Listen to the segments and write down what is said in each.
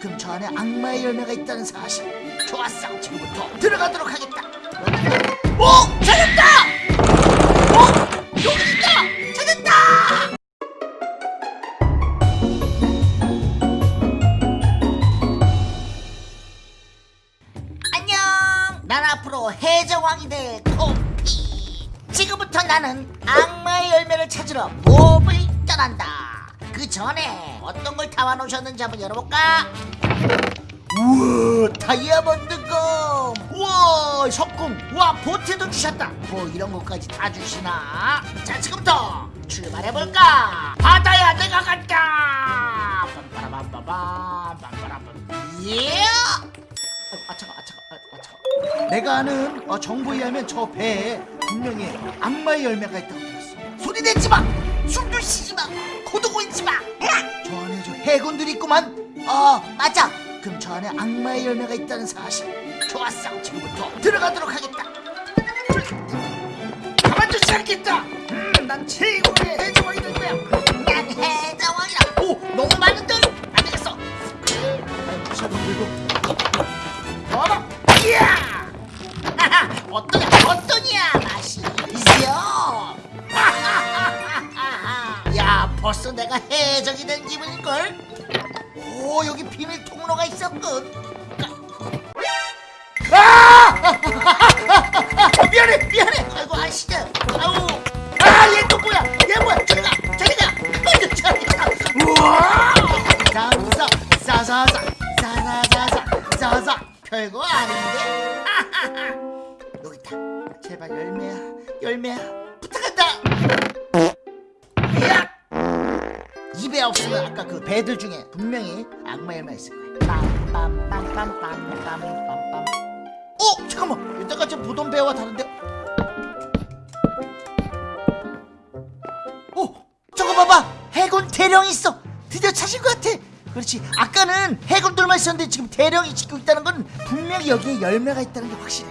그럼 저 안에 악마의 열매가 있다는 사실 좋았어 지금부터 들어가도록 하겠다 오! 찾았다! 어? 여기 있다! 찾았다! 안녕 난 앞으로 해적왕이 될 코피 지금부터 나는 악마의 열매를 찾으러 몹을 떠난다 그 전에 어떤 걸 담아놓으셨는지 한번 열어볼까? 우와 다이아몬드 검! 우와 석궁! 우와 보트도 주셨다! 뭐 이런 것까지 다 주시나? 자 지금부터 출발해볼까? 바다야 내가 간다 빰빠라밤빠밤 빰빠라밤. 예! 아이고, 아 차가 아 차가 아, 아 차가 내가 아는 어, 정보에 의하면 저 배에 분명히 악마의 열매가 있다고 코도 있지 마저 안에 저 해군들이 있구만. 어 맞아. 그럼 저 안에 악마의 열매가 있다는 사실. 좋았어. 지금부터 들어가도록 하겠다. 가만두지 않겠다. 음, 난 최고의 해적왕이 될 거야. 난 해적왕이라. 오 너무 많은데 안 되겠어. 샤도 들고. 봐봐 이야! 하하, 어떠냐 어떠냐 벌써 내가 해적이 된 기분일걸? 오 여기 비밀 통로가 있었군. 아! 미안해 미안해. 아이고 아시죠 아우. 아얘 또 뭐야? 얘 뭐야? 저리가 저리가 저리가 우와! 감사 싸싸싸 싸싸싸싸 싸싸 별거 아닌데. 여기 있다. 제발 열매야 열매야. 부탁한다 입에 없으면 아까 그 배들 중에 분명히 악마 열매 있을 거야 빰빰빰빰빰빰빰빰. 어 잠깐만. 저 보던 배와 다른데? 어 저거 봐봐. 해군 대령이 있어. 드디어 찾은 것 같아. 그렇지. 아까는 해군들만 있었는데 지금 대령이 지키고 있다는 건 분명히 여기에 열매가 있다는 게 확실해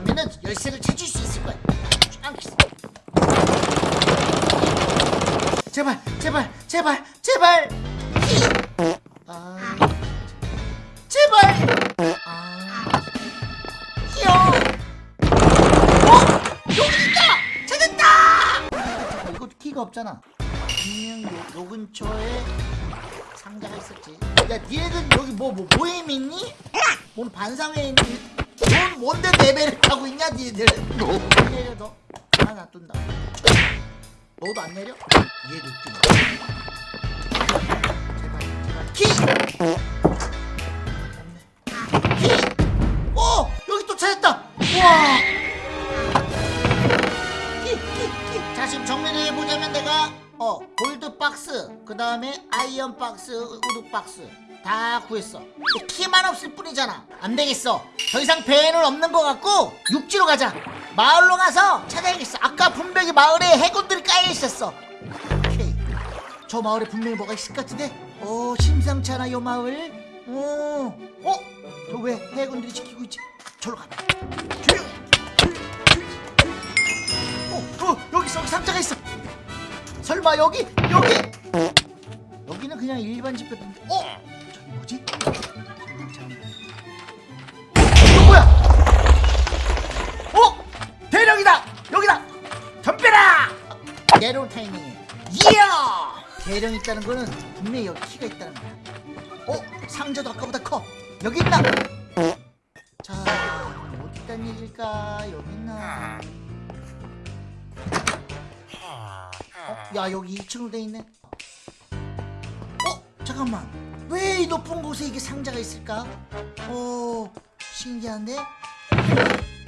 이쪽으로 가면은 열쇠를 찾을 수 있을 거야. 아, 제발 제발 제발 제발. 아. 제발. 아. 귀여워 어? 여기 있다! 찾았다! 이거 키가 없잖아. 분명 요, 요 근처에 상자가 있었지. 야 니네들 여기 뭐, 뭐 모임 있니? 뭔 반상회 있니? 뭔 뭔데 레벨을 타고 있냐 니네들 안 내려 너 하나 놔둔다 너도 안 내려? 얘도 뛰네 제발 제발 키! 키! 오! 여기 또 찾았다! 우와! 키! 키! 키! 자 지금 정리를 해보자면 내가 어 gold box 그 다음에 iron box wood box 다 구했어. 키만 없을 뿐이잖아. 안 되겠어. 더 이상 배에는 없는 것 같고 육지로 가자. 마을로 가서 찾아야겠어. 아까 분명히 마을에 해군들이 깔려 있었어. 오케이. 저 마을에 분명히 뭐가 있을 것 같은데? 어 심상치 않아 요 마을. 어. 어? 저 왜 해군들이 지키고 있지? 저로 가봐. 조용 어, 어 여기 있어 여기 상자가 있어. 설마 여기 여기 그냥 일반 집 같은데 어! 저기 뭐지? 이거 뭐야? 어? 대령이다! 여기다! 덤벼라! 내려올 타이밍에 이야! 대령 있다는 거는 분명히 여기 키가 있다는 거야. 어? 상자도 아까보다 커. 여기 있나 자 어디 있단 얘기일까? 여기 있나? 어? 야 여기 2층으로 돼 있네. 어? 잠깐만 왜 이 높은 곳에 이게 상자가 있을까? 오, 신기한데?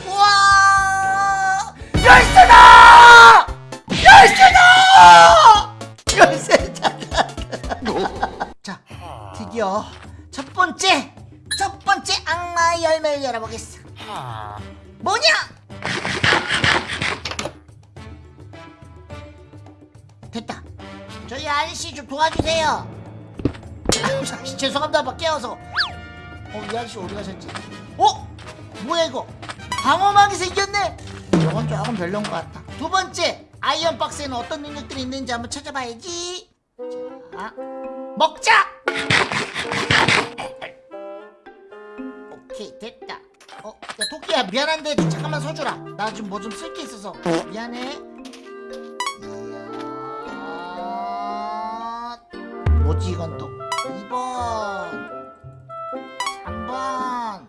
우와! 열쇠다! 열쇠다! 열쇠다! 자, 드디어 첫 번째, 첫 번째 악마의 열매를 열어보겠어. 뭐냐? 됐다. 저희 아저씨 좀 도와주세요. 아유, 잠시 죄송합니다. 막 깨워서. 어, 이 아저씨 어디 가셨지? 어? 뭐야 이거? 방어막이 생겼네. 저건 조금 별론 것 같다. 두 번째, 아이언 박스에는 어떤 능력들이 있는지 한번 찾아봐야지. 자, 먹자. 오케이 됐다. 어, 야 토끼야 미안한데 잠깐만 서주라. 나 지금 뭐 좀 쓸 게 있어서 미안해. 이야, 뭐지 이건 또? 2번, 3번,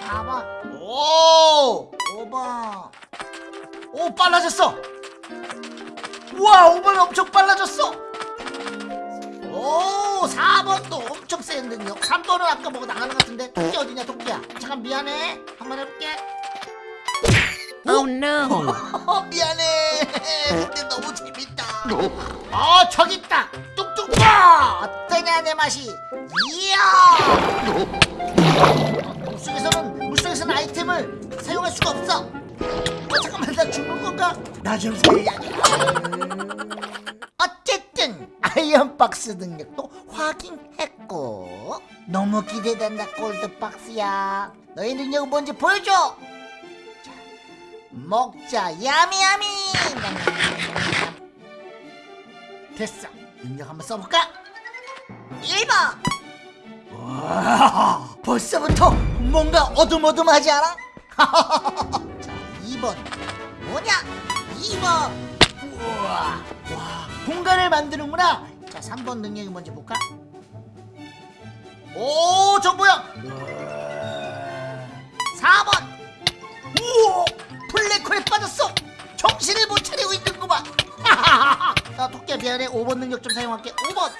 4번, 오, 5번. 오 빨라졌어. 우와 5번 엄청 빨라졌어. 오 4번도 엄청 센 능력. 3번은 아까 뭐가 나가는 것 같은데 토끼 어디냐 토끼야? 잠깐 미안해. 한번 해볼게. Oh no! 어, 미안해. 근데 너무 재밌다. 어 저기 있다. 뚝뚝 봐 어떠냐 내 맛이 이야 물속에서는 물속에서는 아이템을 사용할 수가 없어 어, 잠깐만 나 죽는 건가 나좀 살려줘 어쨌든 iron box 능력도 확인했고 너무 기대된다 gold box야. 너의 능력은 뭔지 보여줘. 자, 먹자. 야미야미. 됐어. 능력 한번 써볼까 1번 와 벌써부터 뭔가 어둠어둠하지 않아? 자 2번. 뭐냐? 2번. 우와 와 공간을 만드는구나. 자 3번 능력이 뭔지 볼까? 오저 뭐야? 4번. 우와 블랙홀에 빠졌어. 정신을 못 차리고 있는구만. 자 토끼야 미안해. 5번 능력 좀 사용할게. 5번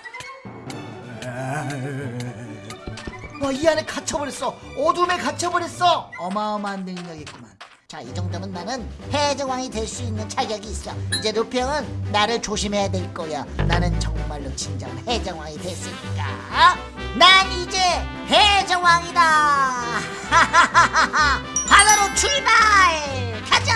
와 이 안에 갇혀버렸어. 어둠에 갇혀버렸어. 어마어마한 능력이구만. 자 이 정도면 나는 해적왕이 될 수 있는 자격이 있어. 이제 루평은 나를 조심해야 될 거야. 나는 정말로 진정한 해적왕이 됐으니까. 난 이제 해적왕이다. 바다로 출발! 가자